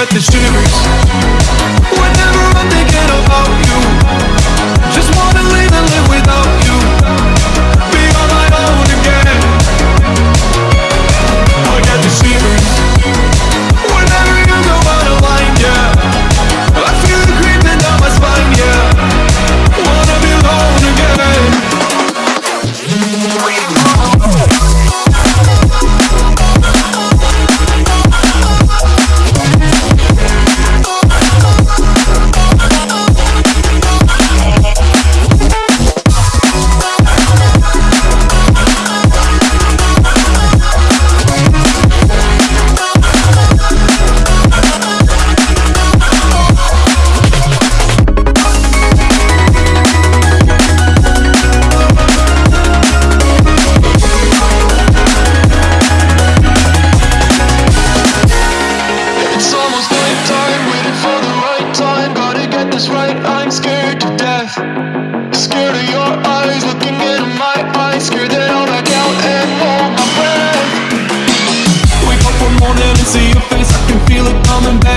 at this universe Whenever I'm thinking about you is right, I'm scared to death. Scared of your eyes, looking into my eyes. Scared that I'll back out and hold my breath. Wake up one morning and see your face, I can feel it coming back.